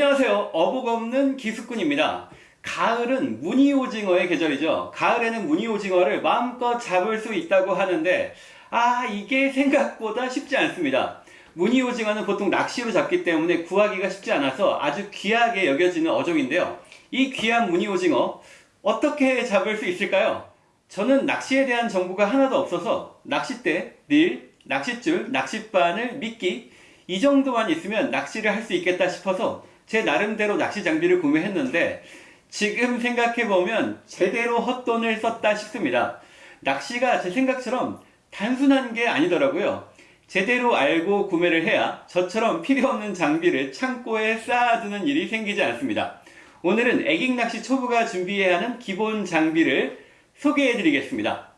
안녕하세요. 어복 없는 기수꾼입니다. 가을은 무늬오징어의 계절이죠. 가을에는 무늬오징어를 마음껏 잡을 수 있다고 하는데 아 이게 생각보다 쉽지 않습니다. 무늬오징어는 보통 낚시로 잡기 때문에 구하기가 쉽지 않아서 아주 귀하게 여겨지는 어종인데요. 이 귀한 무늬오징어 어떻게 잡을 수 있을까요? 저는 낚시에 대한 정보가 하나도 없어서 낚싯대, 릴, 낚싯줄, 낚싯바늘, 미끼 이 정도만 있으면 낚시를 할 수 있겠다 싶어서 제 나름대로 낚시 장비를 구매했는데 지금 생각해보면 제대로 헛돈을 썼다 싶습니다. 낚시가 제 생각처럼 단순한 게 아니더라고요. 제대로 알고 구매를 해야 저처럼 필요 없는 장비를 창고에 쌓아두는 일이 생기지 않습니다. 오늘은 애깅 낚시 초보가 준비해야 하는 기본 장비를 소개해 드리겠습니다.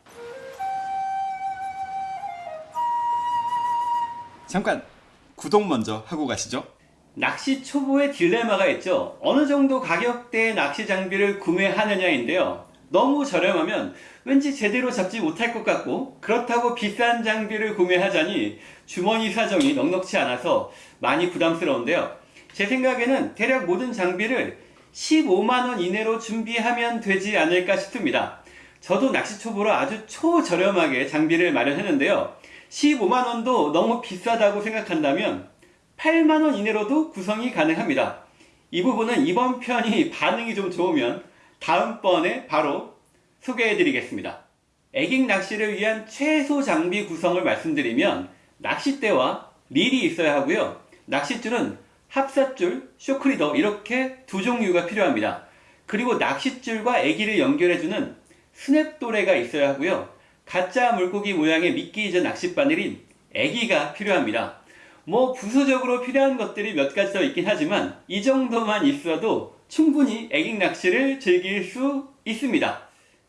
잠깐 구독 먼저 하고 가시죠. 낚시 초보의 딜레마가 있죠. 어느 정도 가격대의 낚시 장비를 구매하느냐 인데요. 너무 저렴하면 왠지 제대로 잡지 못할 것 같고 그렇다고 비싼 장비를 구매하자니 주머니 사정이 넉넉치 않아서 많이 부담스러운데요. 제 생각에는 대략 모든 장비를 15만원 이내로 준비하면 되지 않을까 싶습니다. 저도 낚시 초보로 아주 초저렴하게 장비를 마련했는데요. 15만원도 너무 비싸다고 생각한다면 8만원 이내로도 구성이 가능합니다. 이 부분은 이번 편이 반응이 좀 좋으면 다음번에 바로 소개해 드리겠습니다. 애깅 낚시를 위한 최소 장비 구성을 말씀드리면 낚싯대와 릴이 있어야 하고요. 낚싯줄은 합사줄, 쇼크리더 이렇게 두 종류가 필요합니다. 그리고 낚싯줄과 애기를 연결해주는 스냅도레가 있어야 하고요. 가짜 물고기 모양의 미끼이자 낚싯바늘인 애기가 필요합니다. 뭐 부수적으로 필요한 것들이 몇 가지 더 있긴 하지만 이 정도만 있어도 충분히 애깅 낚시를 즐길 수 있습니다.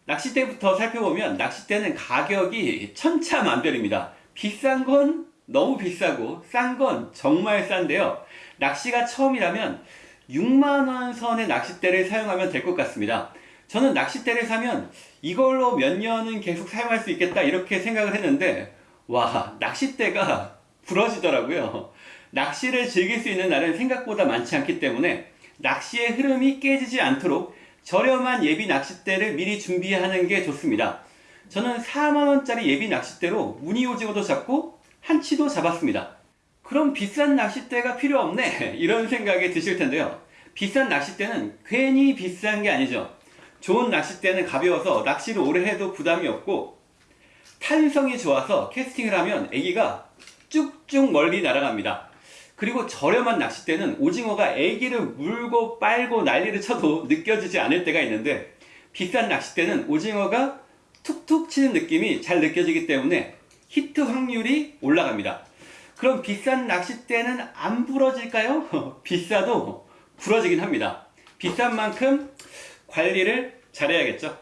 낚싯대부터 살펴보면 낚싯대는 가격이 천차만별입니다. 비싼 건 너무 비싸고 싼 건 정말 싼데요. 낚시가 처음이라면 6만원 선의 낚싯대를 사용하면 될 것 같습니다. 저는 낚싯대를 사면 이걸로 몇 년은 계속 사용할 수 있겠다 이렇게 생각을 했는데 와 낚싯대가 부러지더라고요. 낚시를 즐길 수 있는 날은 생각보다 많지 않기 때문에 낚시의 흐름이 깨지지 않도록 저렴한 예비 낚싯대를 미리 준비하는 게 좋습니다. 저는 4만원짜리 예비 낚싯대로 무늬 오징어도 잡고 한치도 잡았습니다. 그럼 비싼 낚싯대가 필요 없네 이런 생각이 드실 텐데요. 비싼 낚싯대는 괜히 비싼 게 아니죠. 좋은 낚싯대는 가벼워서 낚시를 오래 해도 부담이 없고 탄성이 좋아서 캐스팅을 하면 애기가 쭉쭉 멀리 날아갑니다. 그리고 저렴한 낚싯대는 오징어가 애기를 물고 빨고 난리를 쳐도 느껴지지 않을 때가 있는데 비싼 낚싯대는 오징어가 툭툭 치는 느낌이 잘 느껴지기 때문에 히트 확률이 올라갑니다. 그럼 비싼 낚싯대는 안 부러질까요? 비싸도 부러지긴 합니다. 비싼 만큼 관리를 잘해야겠죠.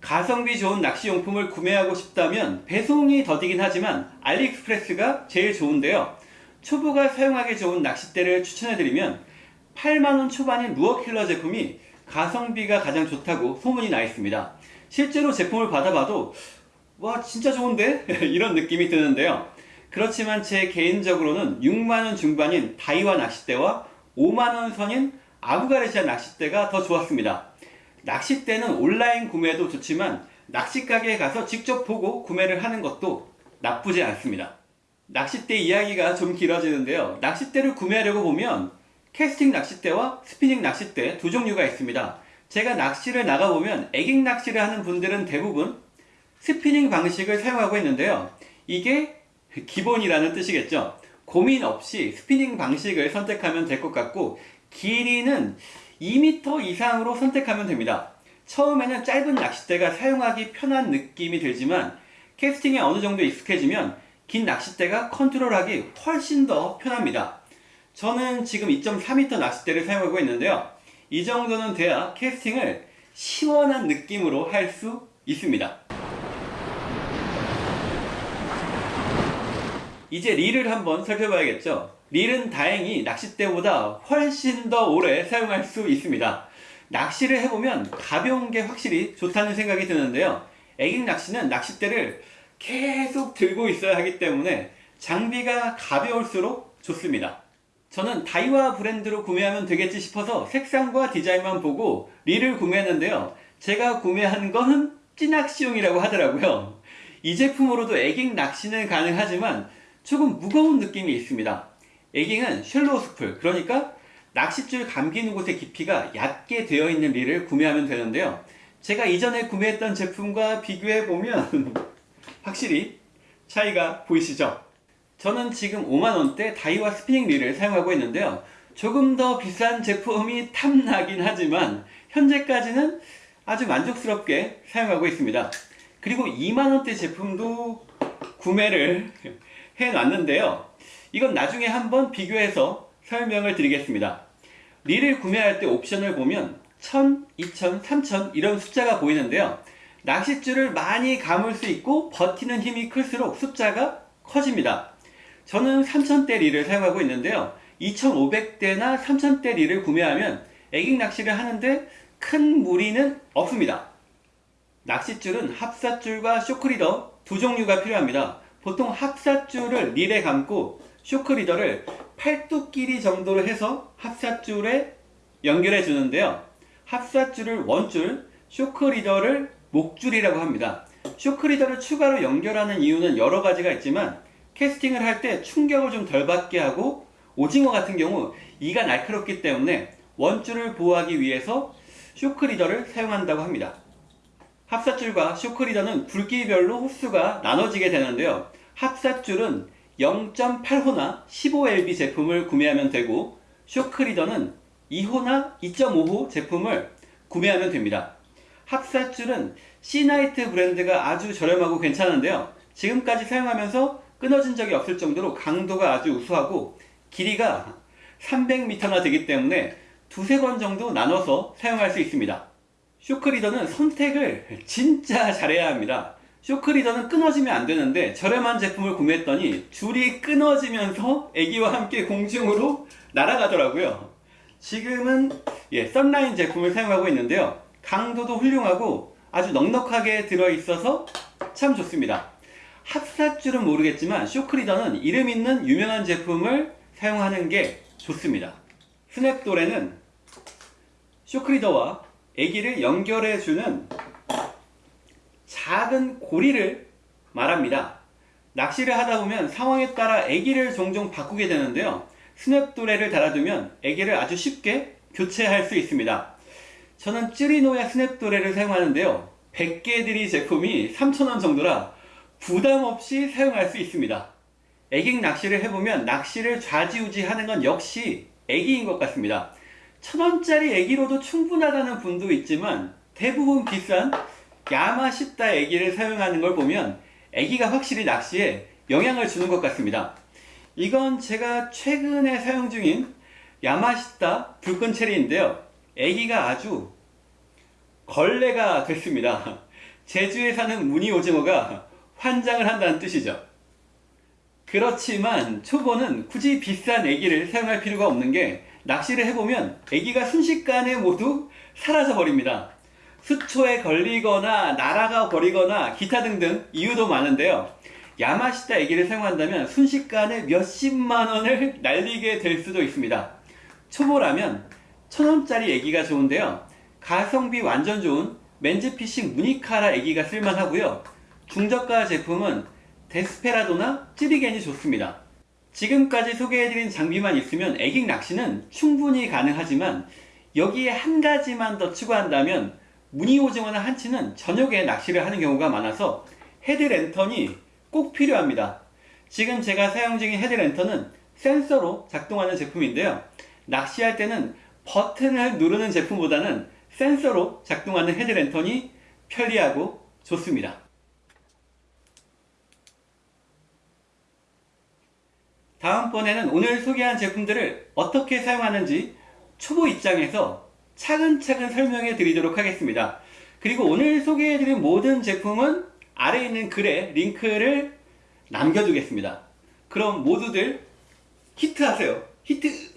가성비 좋은 낚시용품을 구매하고 싶다면 배송이 더디긴 하지만 알리익스프레스가 제일 좋은데요. 초보가 사용하기 좋은 낚싯대를 추천해드리면 8만원 초반인 루어킬러 제품이 가성비가 가장 좋다고 소문이 나 있습니다. 실제로 제품을 받아봐도 와 진짜 좋은데? 이런 느낌이 드는데요. 그렇지만 제 개인적으로는 6만원 중반인 다이와 낚싯대와 5만원 선인 아부가르시아 낚싯대가 더 좋았습니다. 낚싯대는 온라인 구매도 좋지만 낚시가게에 가서 직접 보고 구매를 하는 것도 나쁘지 않습니다. 낚싯대 이야기가 좀 길어지는데요. 낚싯대를 구매하려고 보면 캐스팅 낚싯대와 스피닝 낚싯대 두 종류가 있습니다. 제가 낚시를 나가보면 eging 낚시를 하는 분들은 대부분 스피닝 방식을 사용하고 있는데요. 이게 기본이라는 뜻이겠죠. 고민 없이 스피닝 방식을 선택하면 될 것 같고 길이는 2m 이상으로 선택하면 됩니다. 처음에는 짧은 낚싯대가 사용하기 편한 느낌이 들지만 캐스팅에 어느 정도 익숙해지면 긴 낚싯대가 컨트롤하기 훨씬 더 편합니다. 저는 지금 2.4m 낚싯대를 사용하고 있는데요. 이 정도는 돼야 캐스팅을 시원한 느낌으로 할 수 있습니다. 이제 릴을 한번 살펴봐야겠죠. 릴은 다행히 낚싯대보다 훨씬 더 오래 사용할 수 있습니다. 낚시를 해보면 가벼운 게 확실히 좋다는 생각이 드는데요. 애깅 낚시는 낚싯대를 계속 들고 있어야 하기 때문에 장비가 가벼울수록 좋습니다. 저는 다이와 브랜드로 구매하면 되겠지 싶어서 색상과 디자인만 보고 릴을 구매했는데요. 제가 구매한 거는 찌낚시용이라고 하더라고요. 이 제품으로도 eging 낚시는 가능하지만 조금 무거운 느낌이 있습니다. eging은 shallow spool, 그러니까 낚싯줄 감기는 곳의 깊이가 얕게 되어 있는 릴을 구매하면 되는데요. 제가 이전에 구매했던 제품과 비교해 보면 확실히 차이가 보이시죠? 저는 지금 5만원대 다이와 스피닝 릴을 사용하고 있는데요. 조금 더 비싼 제품이 탐나긴 하지만 현재까지는 아주 만족스럽게 사용하고 있습니다. 그리고 2만원대 제품도 구매를 해놨는데요. 이건 나중에 한번 비교해서 설명을 드리겠습니다. 릴을 구매할 때 옵션을 보면 1000, 2000, 3000 이런 숫자가 보이는데요. 낚싯줄을 많이 감을 수 있고 버티는 힘이 클수록 숫자가 커집니다. 저는 3000대 릴을 사용하고 있는데요. 2500대나 3000대 릴을 구매하면 애깅 낚시를 하는데 큰 무리는 없습니다. 낚싯줄은 합사줄과 쇼크리더 두 종류가 필요합니다. 보통 합사줄을 릴에 감고 쇼크 리더를 팔뚝 길이 정도로 해서 합사줄에 연결해 주는데요. 합사줄을 원줄, shock leader를 목줄이라고 합니다. shock leader를 추가로 연결하는 이유는 여러 가지가 있지만 캐스팅을 할 때 충격을 좀 덜 받게 하고 오징어 같은 경우 이가 날카롭기 때문에 원줄을 보호하기 위해서 shock leader를 사용한다고 합니다. 합사줄과 shock leader는 굵기별로 호수가 나눠지게 되는데요. 합사줄은 0.8호나 15LB 제품을 구매하면 되고 쇼크리더는 2호나 2.5호 제품을 구매하면 됩니다. 합사줄은 시나이트 브랜드가 아주 저렴하고 괜찮은데요. 지금까지 사용하면서 끊어진 적이 없을 정도로 강도가 아주 우수하고 길이가 300m나 되기 때문에 두세 번 정도 나눠서 사용할 수 있습니다. 쇼크리더는 선택을 진짜 잘해야 합니다. 쇼크리더는 끊어지면 안 되는데 저렴한 제품을 구매했더니 줄이 끊어지면서 애기와 함께 공중으로 날아가더라고요. 지금은 예, 썬라인 제품을 사용하고 있는데요. 강도도 훌륭하고 아주 넉넉하게 들어있어서 참 좋습니다. 합사줄은 모르겠지만 쇼크리더는 이름 있는 유명한 제품을 사용하는 게 좋습니다. 스냅돌에는 쇼크리더와 애기를 연결해주는 작은 고리를 말합니다. 낚시를 하다 보면 상황에 따라 애기를 종종 바꾸게 되는데요. 스냅도레를 달아두면 애기를 아주 쉽게 교체할 수 있습니다. 저는 찌리노야 스냅도레를 사용하는데요. 100개 들이 제품이 3,000원 정도라 부담 없이 사용할 수 있습니다. 애깅 낚시를 해보면 낚시를 좌지우지 하는 건 역시 애기인 것 같습니다. 천원짜리 애기로도 충분하다는 분도 있지만 대부분 비싼 야마시타 애기를 사용하는 걸 보면 애기가 확실히 낚시에 영향을 주는 것 같습니다. 이건 제가 최근에 사용 중인 야마시타 불끈 체리인데요. 애기가 아주 걸레가 됐습니다. 제주에 사는 무늬 오징어가 환장을 한다는 뜻이죠. 그렇지만 초보는 굳이 비싼 애기를 사용할 필요가 없는 게 낚시를 해보면 애기가 순식간에 모두 사라져 버립니다. 수초에 걸리거나 날아가 버리거나 기타 등등 이유도 많은데요. 야마시타 애기를 사용한다면 순식간에 몇십만 원을 날리게 될 수도 있습니다. 초보라면 천원짜리 애기가 좋은데요. 가성비 완전 좋은 맨즈피싱 무니카라 애기가 쓸만하고요. 중저가 제품은 데스페라도나 찌리겐이 좋습니다. 지금까지 소개해드린 장비만 있으면 애깅 낚시는 충분히 가능하지만 여기에 한 가지만 더 추가한다면 무늬 오징어나 한치는 저녁에 낚시를 하는 경우가 많아서 헤드랜턴이 꼭 필요합니다. 지금 제가 사용 중인 헤드랜턴은 센서로 작동하는 제품인데요. 낚시할 때는 버튼을 누르는 제품보다는 센서로 작동하는 헤드랜턴이 편리하고 좋습니다. 다음번에는 오늘 소개한 제품들을 어떻게 사용하는지 초보 입장에서 차근차근 설명해 드리도록 하겠습니다. 그리고 오늘 소개해 드린 모든 제품은 아래에 있는 글에 링크를 남겨두겠습니다. 그럼 모두들 히트하세요. 히트!